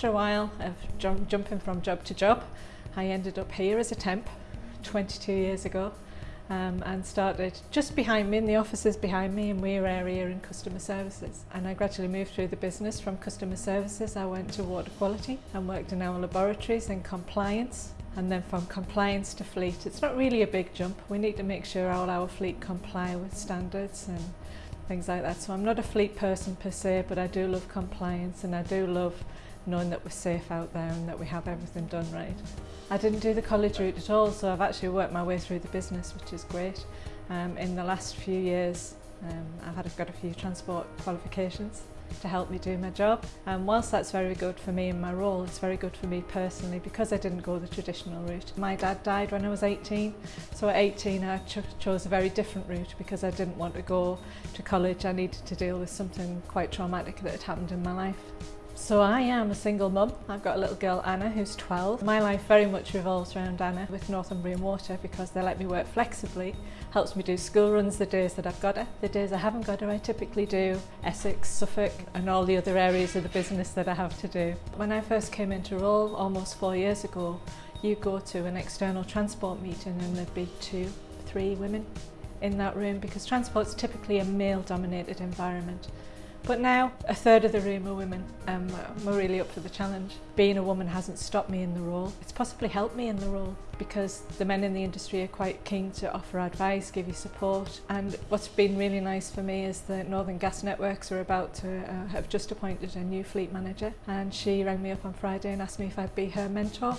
after a while of jump, jumping from job to job, I ended up here as a temp 22 years ago um, and started just behind me in the offices behind me in Weir area in customer services. And I gradually moved through the business. From customer services I went to water quality and worked in our laboratories in compliance and then from compliance to fleet. It's not really a big jump. We need to make sure all our fleet comply with standards and things like that. So I'm not a fleet person per se but I do love compliance and I do love knowing that we're safe out there and that we have everything done right. I didn't do the college route at all, so I've actually worked my way through the business, which is great. Um, in the last few years, um, I've had, I've got a few transport qualifications to help me do my job. And whilst that's very good for me in my role, it's very good for me personally because I didn't go the traditional route. My dad died when I was 18, so at 18 I ch chose a very different route because I didn't want to go to college. I needed to deal with something quite traumatic that had happened in my life. So I am a single mum. I've got a little girl, Anna, who's 12. My life very much revolves around Anna with Northumbrian Water because they let me work flexibly. Helps me do school runs the days that I've got her. The days I haven't got her, I typically do Essex, Suffolk and all the other areas of the business that I have to do. When I first came into role almost four years ago, you go to an external transport meeting and there'd be two, three women in that room because transport's typically a male dominated environment. But now, a third of the room are women. Um, we're really up for the challenge. Being a woman hasn't stopped me in the role. It's possibly helped me in the role because the men in the industry are quite keen to offer advice, give you support. And what's been really nice for me is that Northern Gas Networks are about to uh, have just appointed a new fleet manager. And she rang me up on Friday and asked me if I'd be her mentor.